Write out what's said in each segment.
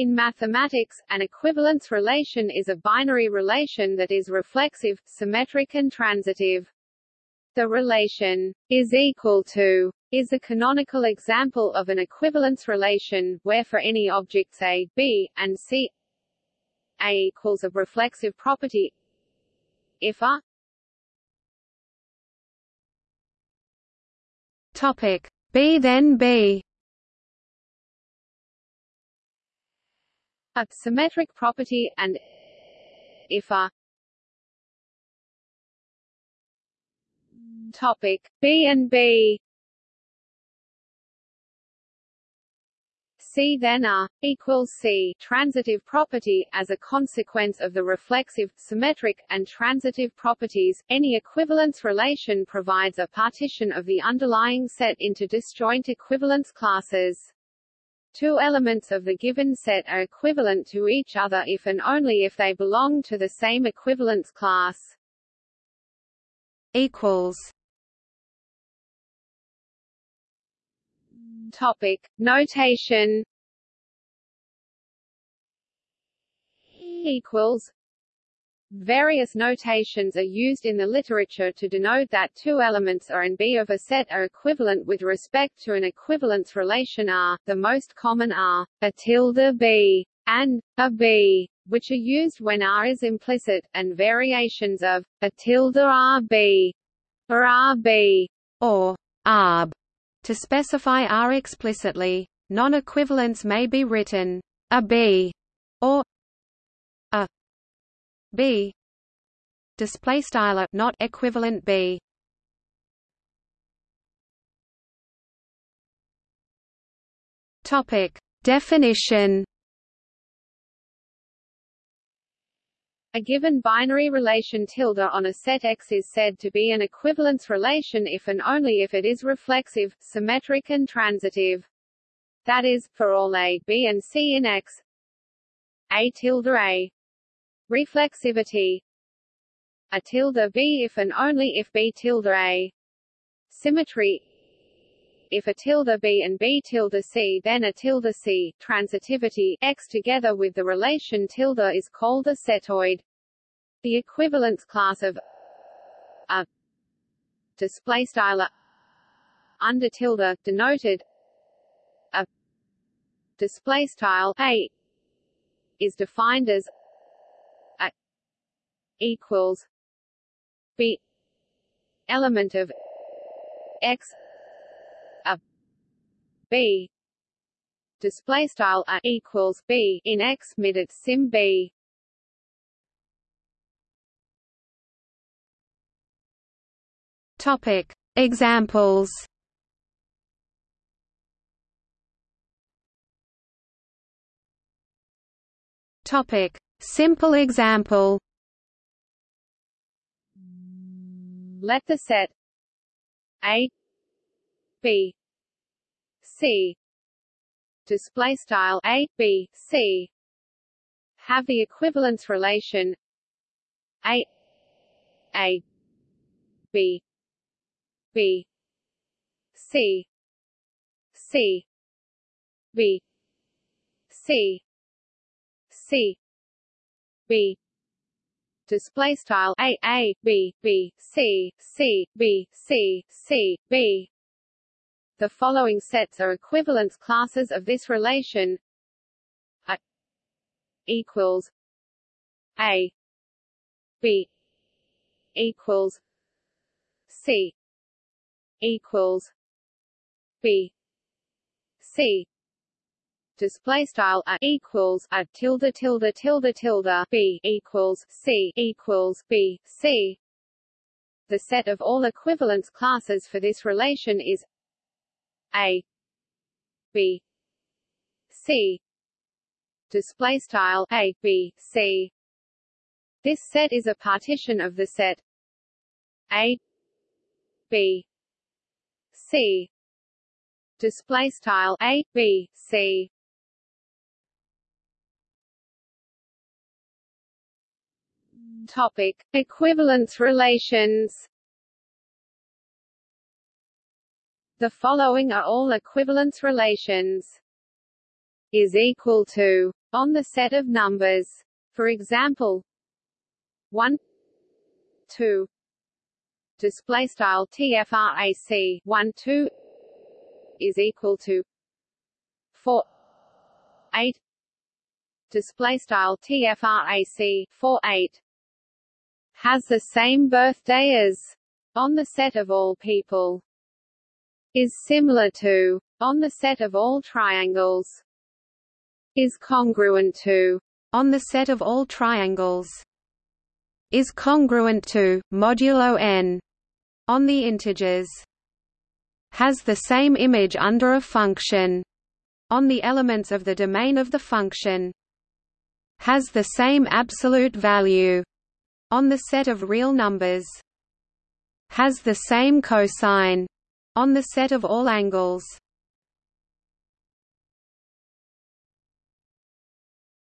In mathematics, an equivalence relation is a binary relation that is reflexive, symmetric and transitive. The relation is equal to is a canonical example of an equivalence relation, where for any objects A, B, and C A equals a reflexive property. If A Topic. B then B a symmetric property and if A Topic B and B C then A equals C transitive property as a consequence of the reflexive, symmetric, and transitive properties. Any equivalence relation provides a partition of the underlying set into disjoint equivalence classes. Two elements of the given set are equivalent to each other if and only if they belong to the same equivalence class. Equals. Topic. Notation. Equals Various notations are used in the literature to denote that two elements A and B of a set are equivalent with respect to an equivalence relation R, the most common are, A tilde B, and A B, which are used when R is implicit, and variations of, A tilde RB, or RB, or ARB, to specify R explicitly. Non-equivalence may be written, A B, or B. Display style not equivalent B. Topic. Definition. A given binary relation tilde on a set X is said to be an equivalence relation if and only if it is reflexive, symmetric and transitive. That is, for all A, B and C in X. A tilde A reflexivity. A tilde b if and only if b tilde a. Symmetry. If a tilde b and b tilde c then a tilde c. Transitivity. X together with the relation tilde is called a setoid. The equivalence class of a display style under tilde denoted a display style a is defined as equals b element of x a b display style a equals b in x mid at sim b. Topic. Examples. Topic. Simple example let the set A B C display style A B C have the equivalence relation A A B B C C B C C B display style a a b b c c b c c b. The following sets are equivalence classes of this relation: a equals a b equals c equals b c display style a equals a tilde tilde tilde tilde b equals c equals b c. The set of all equivalence classes for this relation is a b c display style a b c. This set is a partition of the set a b c display style a b c Topic: Equivalence relations. The following are all equivalence relations. Is equal to on the set of numbers. For example, 1 2 display style tfrac 1 2 is equal to 4 8 display style tfrac 4 8 has the same birthday as on the set of all people is similar to on the set of all triangles is congruent to on the set of all triangles is congruent to modulo n on the integers has the same image under a function on the elements of the domain of the function has the same absolute value on the set of real numbers has the same cosine on the set of all angles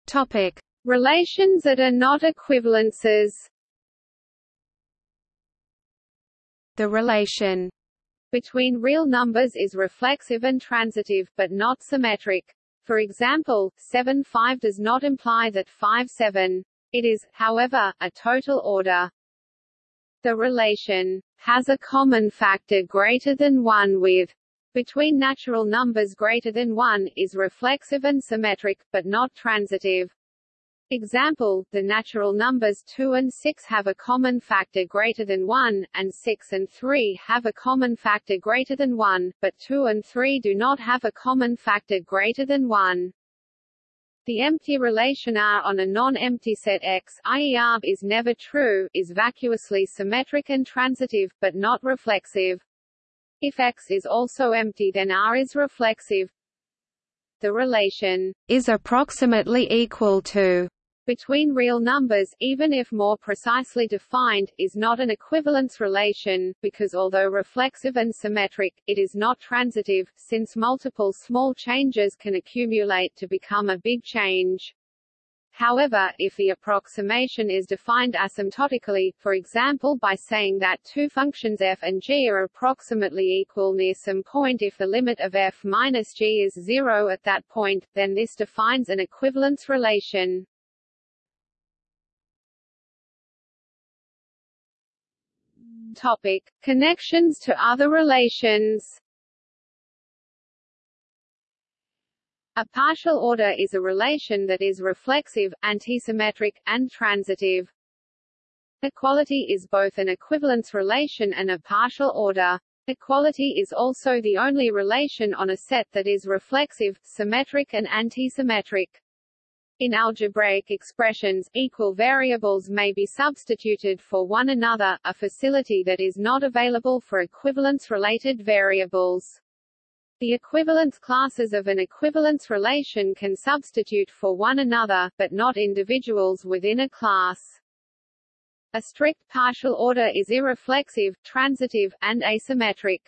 topic relations that are not equivalences The relation between real numbers is reflexive and transitive, but not symmetric. For example, 7 5 does not imply that 5 7. It is, however, a total order. The relation has a common factor greater than 1 with between natural numbers greater than 1 is reflexive and symmetric, but not transitive. Example, the natural numbers 2 and 6 have a common factor greater than 1, and 6 and 3 have a common factor greater than 1, but 2 and 3 do not have a common factor greater than 1. The empty relation R on a non-empty set X i.e. R is never true, is vacuously symmetric and transitive, but not reflexive. If X is also empty then R is reflexive. The relation is approximately equal to between real numbers, even if more precisely defined, is not an equivalence relation, because although reflexive and symmetric, it is not transitive, since multiple small changes can accumulate to become a big change. However, if the approximation is defined asymptotically, for example by saying that two functions f and g are approximately equal near some point if the limit of f minus g is zero at that point, then this defines an equivalence relation. Topic: Connections to other relations. A partial order is a relation that is reflexive, antisymmetric, and transitive. Equality is both an equivalence relation and a partial order. Equality is also the only relation on a set that is reflexive, symmetric and antisymmetric. In algebraic expressions, equal variables may be substituted for one another, a facility that is not available for equivalence-related variables. The equivalence classes of an equivalence relation can substitute for one another, but not individuals within a class. A strict partial order is irreflexive, transitive, and asymmetric.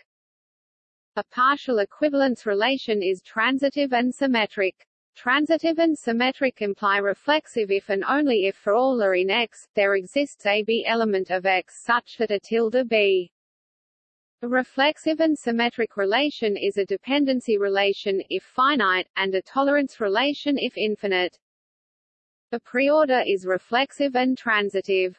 A partial equivalence relation is transitive and symmetric. Transitive and symmetric imply reflexive if and only if for all are in X, there exists a B element of X such that a tilde B. A reflexive and symmetric relation is a dependency relation if finite, and a tolerance relation if infinite. A preorder is reflexive and transitive.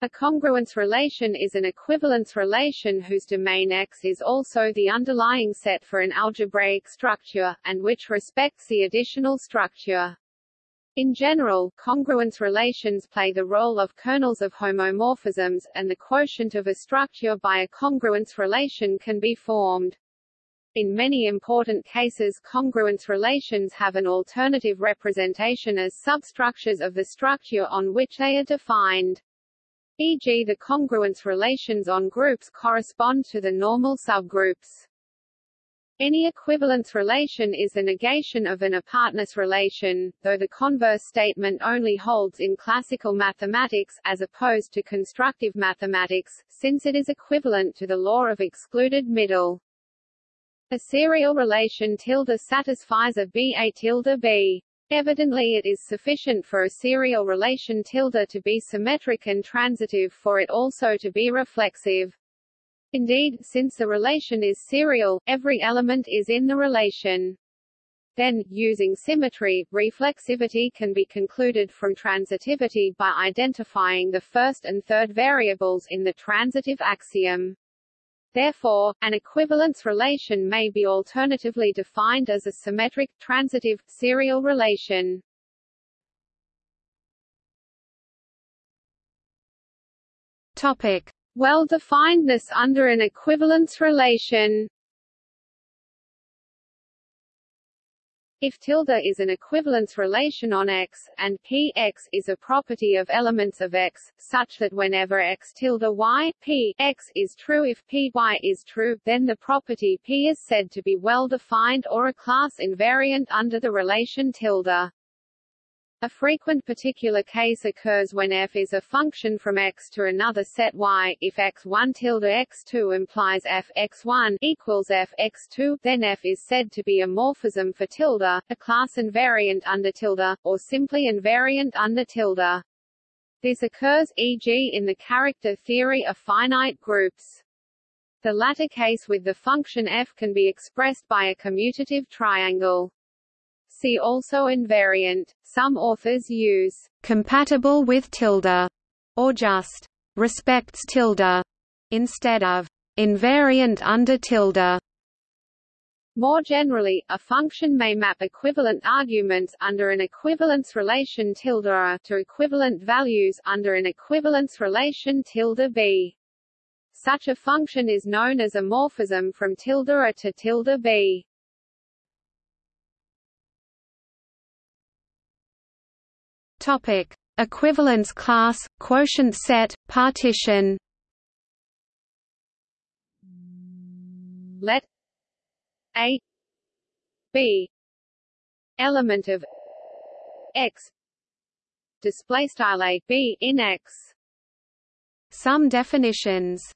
A congruence relation is an equivalence relation whose domain X is also the underlying set for an algebraic structure, and which respects the additional structure. In general, congruence relations play the role of kernels of homomorphisms, and the quotient of a structure by a congruence relation can be formed. In many important cases congruence relations have an alternative representation as substructures of the structure on which they are defined e.g. the congruence relations on groups correspond to the normal subgroups. Any equivalence relation is the negation of an apartness relation, though the converse statement only holds in classical mathematics, as opposed to constructive mathematics, since it is equivalent to the law of excluded middle. A serial relation tilde satisfies a B a tilde B. Evidently it is sufficient for a serial relation tilde to be symmetric and transitive for it also to be reflexive. Indeed, since the relation is serial, every element is in the relation. Then, using symmetry, reflexivity can be concluded from transitivity by identifying the first and third variables in the transitive axiom. Therefore, an equivalence relation may be alternatively defined as a symmetric, transitive, serial relation. Topic: Well-definedness under an equivalence relation. If tilde is an equivalence relation on X, and P X is a property of elements of X, such that whenever X tilde Y, P X is true if P Y is true, then the property P is said to be well-defined or a class invariant under the relation tilde. A frequent particular case occurs when f is a function from x to another set y. If x1 tilde x2 implies f x1 equals f x2, then f is said to be a morphism for tilde, a class invariant under tilde, or simply invariant under tilde. This occurs, e.g. in the character theory of finite groups. The latter case with the function f can be expressed by a commutative triangle. See also invariant. Some authors use compatible with tilde or just respects tilde instead of invariant under tilde. More generally, a function may map equivalent arguments under an equivalence relation tilde a to equivalent values under an equivalence relation tilde b. Such a function is known as a morphism from tilde a to tilde b. Topic: Equivalence class, quotient set, partition. Let A B element of X display style A B in X. Some definitions.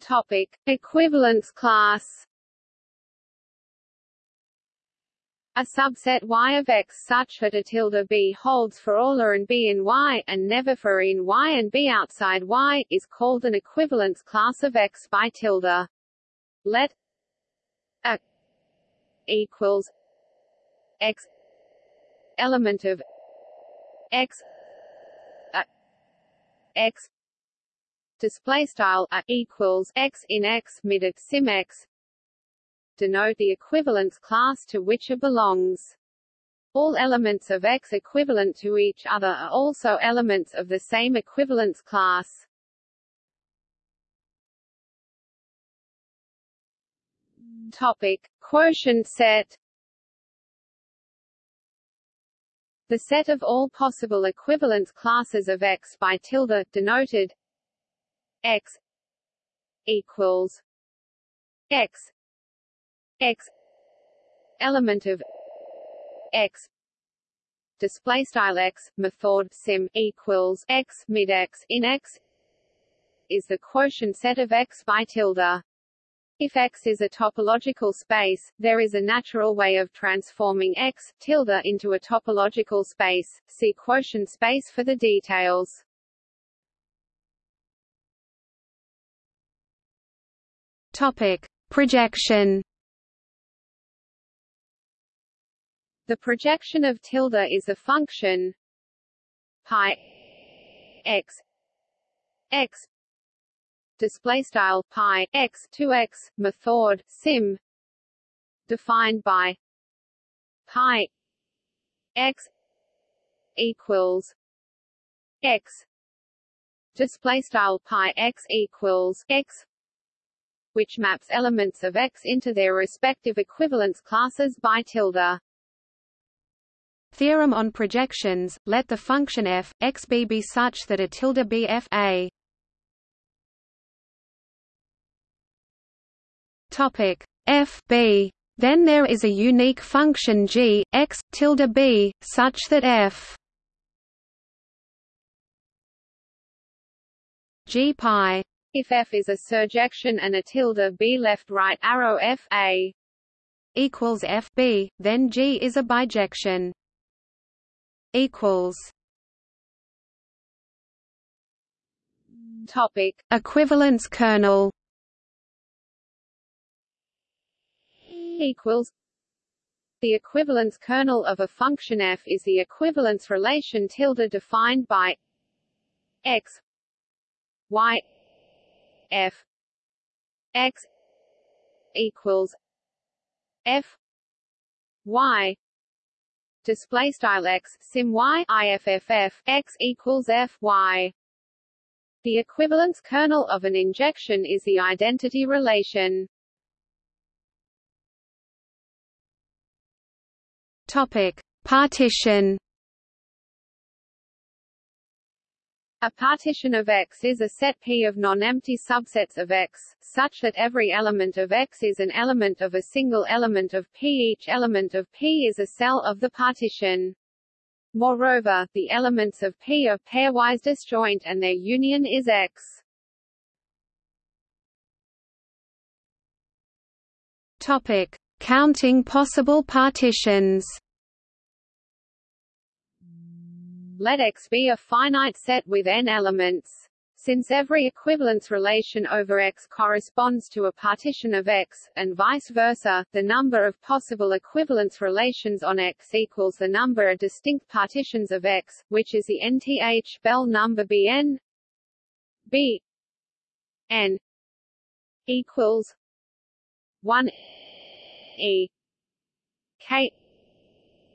Topic: Equivalence class. A subset Y of X such that a tilde B holds for all A and B in Y, and never for in Y and B outside Y, is called an equivalence class of X by tilde. Let A equals X element of X A X display style A equals X in X mid sim X denote the equivalence class to which it belongs. All elements of X equivalent to each other are also elements of the same equivalence class. Topic: Quotient set. The set of all possible equivalence classes of X by tilde denoted X equals X x element of x display style x method sim equals x mid x in x is the quotient set of x by tilde if X is a topological space, there is a natural way of transforming X tilde into a topological space. See quotient space for the details. Topic: Projection. The projection of tilde is a function pi x x display style pi x 2x method sim defined by pi x equals x display style pi x equals x which maps elements of x into their respective equivalence classes by tilde Theorem on projections, let the function f, x b be such that a tilde b f a. Topic f b. Then there is a unique function g, x, tilde b, such that f g pi. If f is a surjection and a tilde b left right arrow f a equals f b, then g is a bijection equals topic equivalence kernel equals the equivalence kernel of a function f is the equivalence relation tilde defined by x y f x equals f y display style x sim y iff x equals f y. The equivalence kernel of an injection is the identity relation. Topic. Partition A partition of X is a set P of non-empty subsets of X, such that every element of X is an element of a single element of P. Each element of P is a cell of the partition. Moreover, the elements of P are pairwise disjoint and their union is X. Topic: Counting possible partitions. Let X be a finite set with n elements. Since every equivalence relation over X corresponds to a partition of X, and vice versa, the number of possible equivalence relations on X equals the number of distinct partitions of X, which is the nth Bell number Bn B n equals 1 e k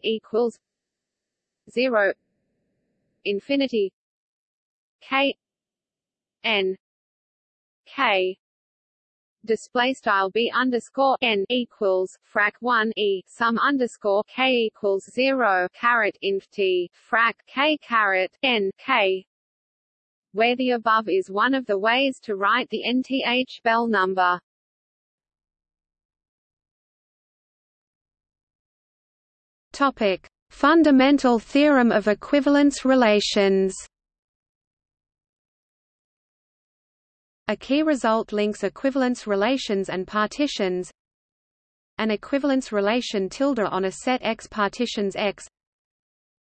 equals 0 infinity. K. N. K. Display style b underscore n equals frac 1 e sum underscore k equals 0 caret inf t frac k caret n k. Where the above is one of the ways to write the nth Bell number. Topic: Fundamental theorem of equivalence relations A key result links equivalence relations and partitions An equivalence relation tilde on a set X partitions X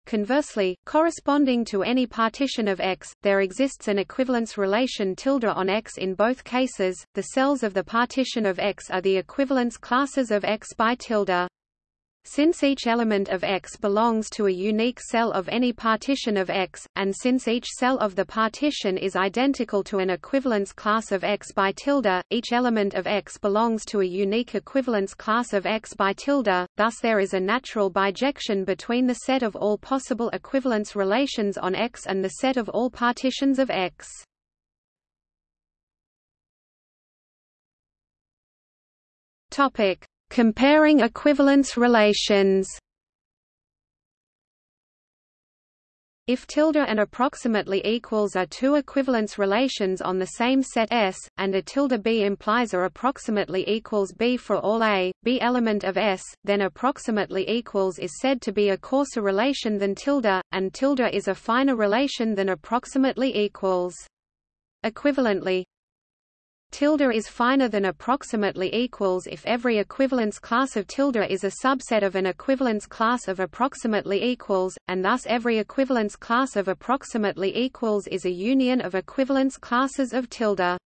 Conversely, corresponding to any partition of X, there exists an equivalence relation tilde on X in both cases. The cells of the partition of X are the equivalence classes of X by tilde. Since each element of X belongs to a unique cell of any partition of X, and since each cell of the partition is identical to an equivalence class of X by tilde, each element of X belongs to a unique equivalence class of X by tilde, thus there is a natural bijection between the set of all possible equivalence relations on X and the set of all partitions of X. Topic Comparing equivalence relations If tilde and approximately equals are two equivalence relations on the same set S, and a tilde B implies a approximately equals B for all A, B element of S, then approximately equals is said to be a coarser relation than tilde, and tilde is a finer relation than approximately equals. Equivalently, Tilde is finer than approximately equals if every equivalence class of tilde is a subset of an equivalence class of approximately equals, and thus every equivalence class of approximately equals is a union of equivalence classes of tilde.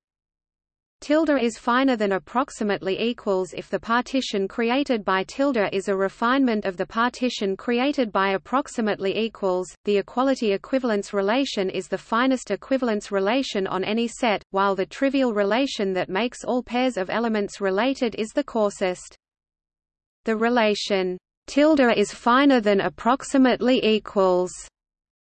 Tilde is finer than approximately equals if the partition created by tilde is a refinement of the partition created by approximately equals. The equality equivalence relation is the finest equivalence relation on any set, while the trivial relation that makes all pairs of elements related is the coarsest. The relation tilde is finer than approximately equals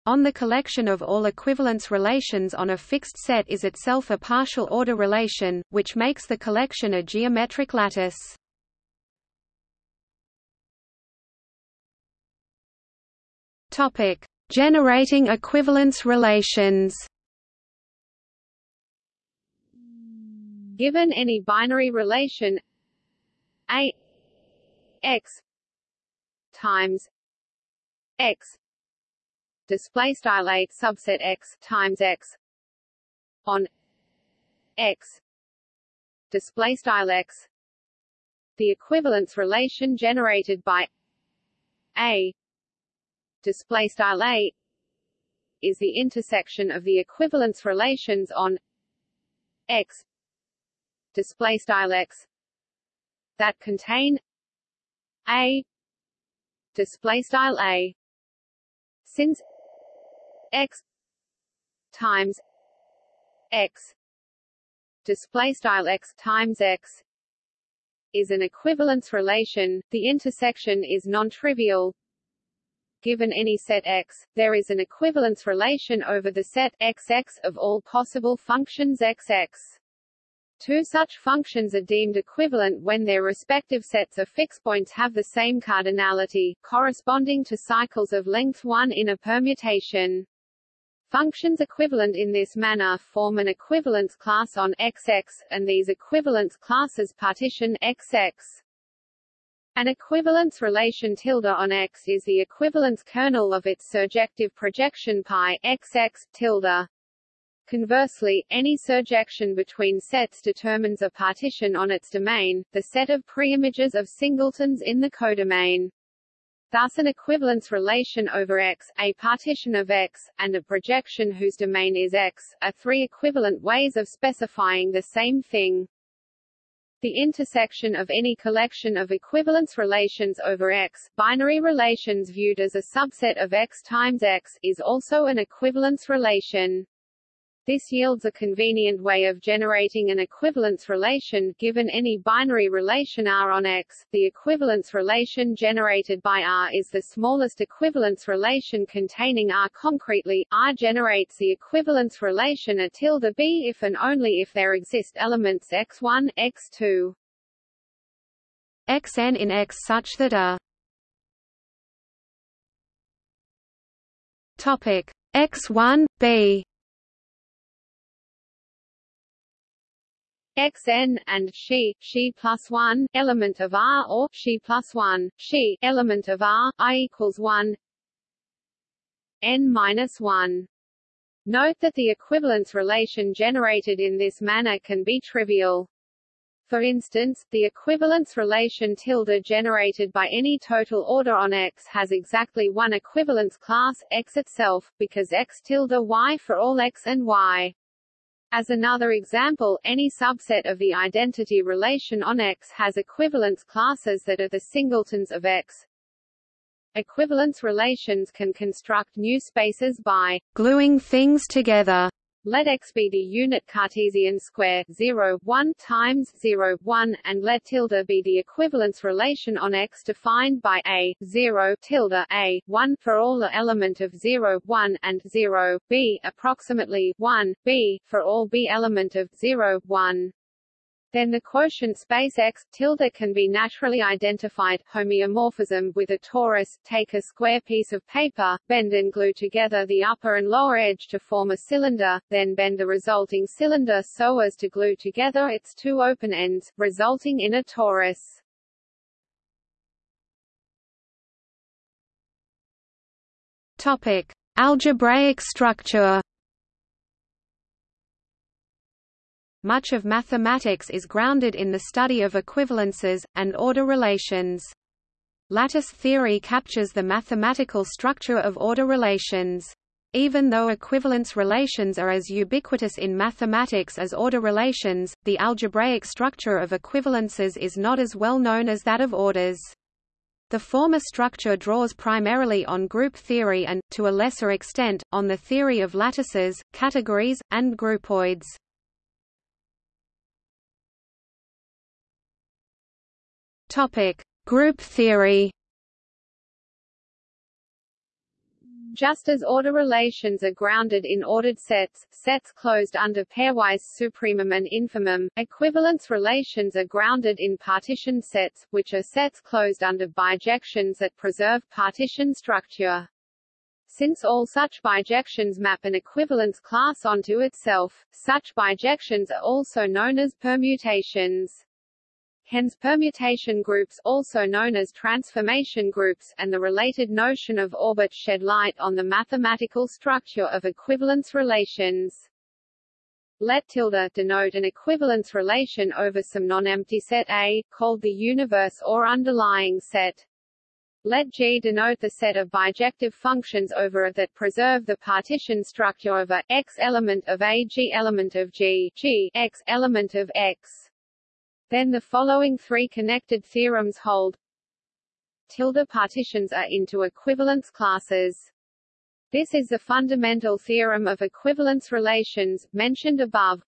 on the collection of all equivalence relations on a fixed set is itself a partial order relation, which makes the collection a geometric lattice. Topic: Generating equivalence relations. Given any binary relation a x times x display style 8 subset x times x on x. Display style x. The equivalence relation generated by a. Display style a is the intersection of the equivalence relations on x. Display style x. That contain a. Display style a. Since x times x display style x times x is an equivalence relation the intersection is non-trivial given any set X, there is an equivalence relation over the set XX of all possible functions XX. Two such functions are deemed equivalent when their respective sets of fixed points have the same cardinality, corresponding to cycles of length 1 in a permutation. Functions equivalent in this manner form an equivalence class on XX, and these equivalence classes partition XX. An equivalence relation tilde on X is the equivalence kernel of its surjective projection pi XX tilde. Conversely, any surjection between sets determines a partition on its domain, the set of preimages of singletons in the codomain. Thus an equivalence relation over X, a partition of X, and a projection whose domain is X, are three equivalent ways of specifying the same thing. The intersection of any collection of equivalence relations over X, binary relations viewed as a subset of X times X, is also an equivalence relation. This yields a convenient way of generating an equivalence relation given any binary relation R on X. The equivalence relation generated by R is the smallest equivalence relation containing R concretely. R generates the equivalence relation A tilde B if and only if there exist elements x1, x2, xn in X such that A topic x1 b xn and she she plus 1 element of r or she plus 1 she element of r i equals 1 n minus 1 Note that the equivalence relation generated in this manner can be trivial. For instance, the equivalence relation tilde generated by any total order on X has exactly one equivalence class, X itself, because X tilde Y for all X and Y. As another example, any subset of the identity relation on X has equivalence classes that are the singletons of X. Equivalence relations can construct new spaces by gluing things together. Let X be the unit Cartesian square 0, 1 times 0, 1, and let tilde be the equivalence relation on X defined by A, 0, tilde A, 1 for all the element of 0, 1, and 0, B, approximately 1, B, for all B element of 0, 1. Then the quotient space X tilde can be naturally identified homeomorphism with a torus. Take a square piece of paper, bend and glue together the upper and lower edge to form a cylinder, then bend the resulting cylinder so as to glue together its two open ends, resulting in a torus. Topic: Algebraic structure. Much of mathematics is grounded in the study of equivalences, and order relations. Lattice theory captures the mathematical structure of order relations. Even though equivalence relations are as ubiquitous in mathematics as order relations, the algebraic structure of equivalences is not as well known as that of orders. The former structure draws primarily on group theory and, to a lesser extent, on the theory of lattices, categories, and groupoids. Topic: Group theory. Just as order relations are grounded in ordered sets, sets closed under pairwise supremum and infimum, equivalence relations are grounded in partition sets, which are sets closed under bijections that preserve partition structure. Since all such bijections map an equivalence class onto itself, such bijections are also known as permutations. Hence permutation groups also known as transformation groups and the related notion of orbit shed light on the mathematical structure of equivalence relations. Let tilde denote an equivalence relation over some non-empty set A, called the universe or underlying set. Let G denote the set of bijective functions over A that preserve the partition structure A, X element of A G element of G, G, X element of X. Then the following three connected theorems hold. tilde partitions are into equivalence classes. This is the fundamental theorem of equivalence relations, mentioned above.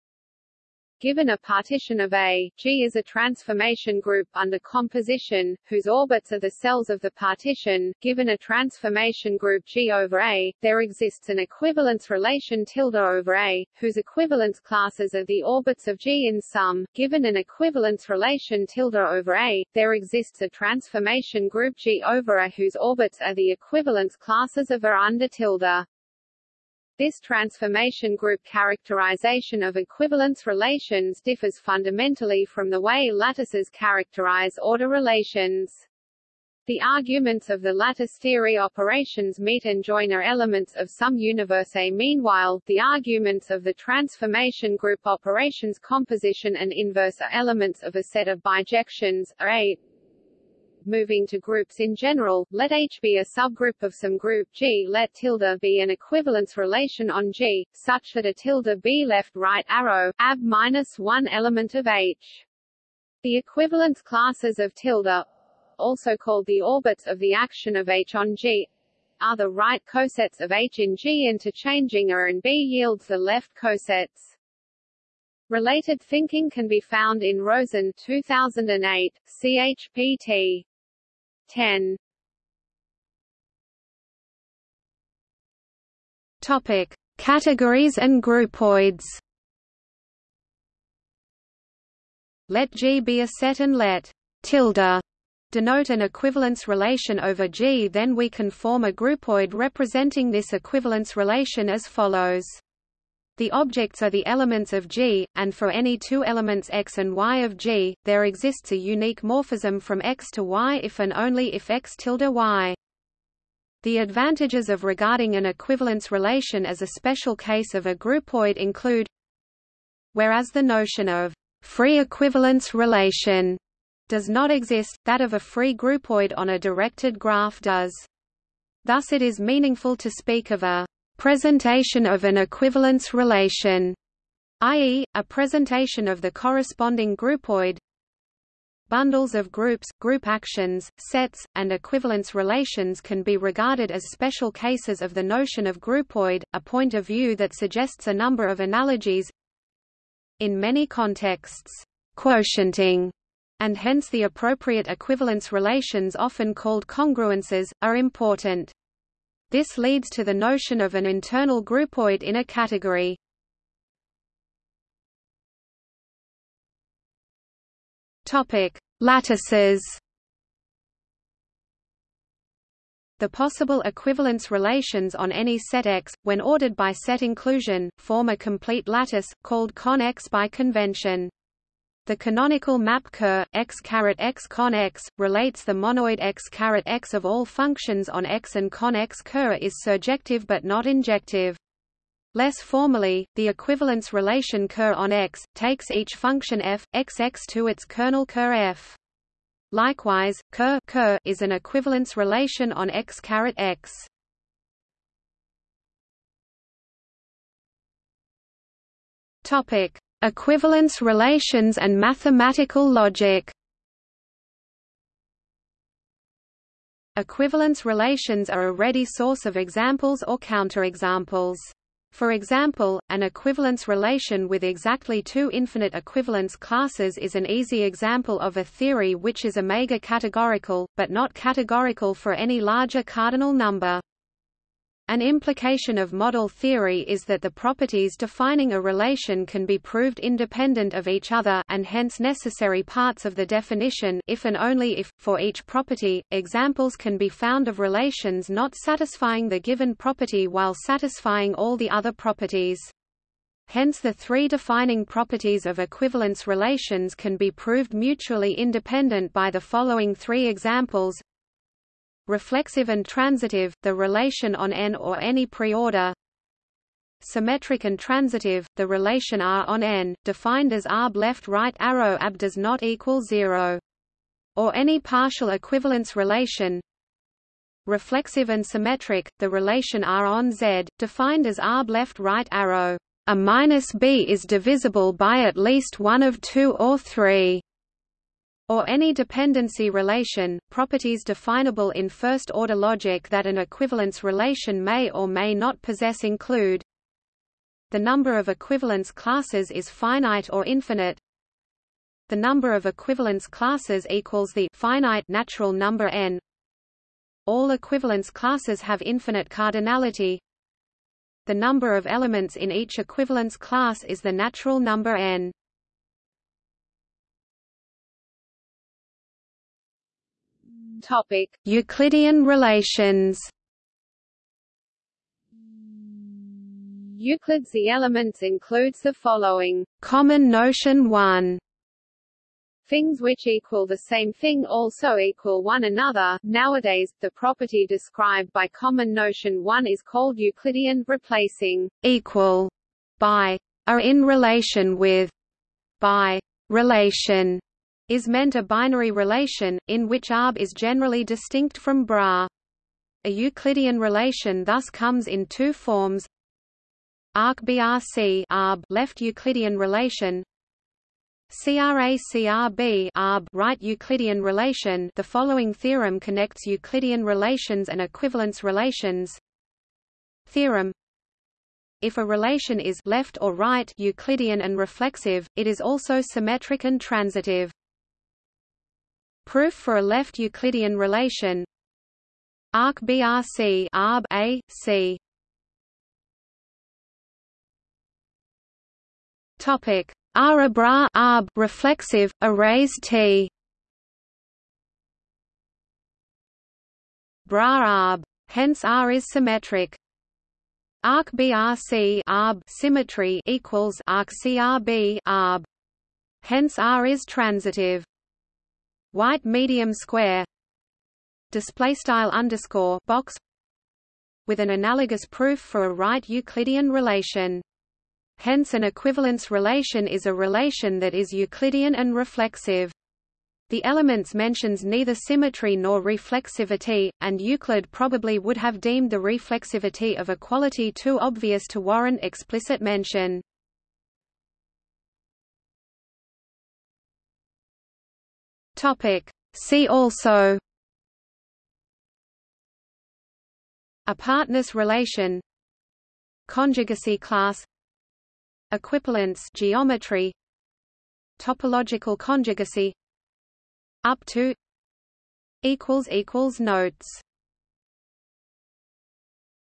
Given a partition of A, G is a transformation group under composition, whose orbits are the cells of the partition. Given a transformation group G over A, there exists an equivalence relation tilde over A, whose equivalence classes are the orbits of G in sum. Given an equivalence relation tilde over A, there exists a transformation group G over A whose orbits are the equivalence classes of A under tilde. This transformation group characterization of equivalence relations differs fundamentally from the way lattices characterize order relations. The arguments of the lattice theory operations meet and join are elements of some universe A. Meanwhile, the arguments of the transformation group operations composition and inverse are elements of a set of bijections A moving to groups in general, let H be a subgroup of some group G let tilde be an equivalence relation on G, such that a tilde be left right arrow, ab minus one element of H. The equivalence classes of tilde, also called the orbits of the action of H on G, are the right cosets of H in G interchanging A and B yields the left cosets. Related thinking can be found in Rosen 2008, CHPT. 10 Topic: Categories and groupoids. Let G be a set and let tilde denote an equivalence relation over G then we can form a groupoid representing this equivalence relation as follows. The objects are the elements of G, and for any two elements x and y of G, there exists a unique morphism from x to y if and only if x tilde y. The advantages of regarding an equivalence relation as a special case of a groupoid include Whereas the notion of free equivalence relation does not exist, that of a free groupoid on a directed graph does. Thus it is meaningful to speak of a presentation of an equivalence relation, i.e., a presentation of the corresponding groupoid. Bundles of groups, group actions, sets, and equivalence relations can be regarded as special cases of the notion of groupoid, a point of view that suggests a number of analogies. In many contexts, quotienting and hence the appropriate equivalence relations often called congruences, are important. This leads to the notion of an internal groupoid in a category. Topic: Lattices. The possible equivalence relations on any set X, when ordered by set inclusion, form a complete lattice, called con X by convention. The canonical map Ker x x con x relates the monoid x x of all functions on x and con x Ker is surjective but not injective. Less formally, the equivalence relation Ker on x takes each function f xx to its kernel Ker f. Likewise, Ker, Ker is an equivalence relation on x x. Topic: Equivalence relations and mathematical logic Equivalence relations are a ready source of examples or counterexamples. For example, an equivalence relation with exactly two infinite equivalence classes is an easy example of a theory which is omega categorical, but not categorical for any larger cardinal number. An implication of model theory is that the properties defining a relation can be proved independent of each other and hence necessary parts of the definition if and only if, for each property, examples can be found of relations not satisfying the given property while satisfying all the other properties. Hence the three defining properties of equivalence relations can be proved mutually independent by the following three examples reflexive and transitive, the relation on n or any preorder. Symmetric and transitive, the relation R on n, defined as arb left right arrow ab does not equal zero. Or any partial equivalence relation. Reflexive and symmetric, the relation R on Z, defined as arb left right arrow. A minus b is divisible by at least one of two or three or any dependency relation, properties definable in first-order logic that an equivalence relation may or may not possess include the number of equivalence classes is finite or infinite. The number of equivalence classes equals the finite natural number n. All equivalence classes have infinite cardinality. The number of elements in each equivalence class is the natural number n Topic: Euclidean relations. Euclid's the elements includes the following: Common notion 1. Things which equal the same thing also equal one another. Nowadays, the property described by common notion 1 is called Euclidean, replacing equal by are in relation with by relation is meant a binary relation, in which arb is generally distinct from bra. A Euclidean relation thus comes in two forms. Arc BRC arb left Euclidean relation. CRACRB arb right Euclidean relation. The following theorem connects Euclidean relations and equivalence relations. Theorem. If a relation is left or right Euclidean and reflexive, it is also symmetric and transitive. Proof for a left Euclidean relation. Arc BRC arb A, C. Topic. R arb reflexive arrays T. Bra arb. Hence R is symmetric. Arc BRC arb symmetry equals arc CRB arb. Hence R is transitive white medium square display style underscore box with an analogous proof for a right Euclidean relation. Hence an equivalence relation is a relation that is Euclidean and reflexive. The elements mentions neither symmetry nor reflexivity, and Euclid probably would have deemed the reflexivity of equality too obvious to warrant explicit mention. Topic. See also Apartness relation Conjugacy class Equivalence geometry Topological conjugacy Up to equals equals notes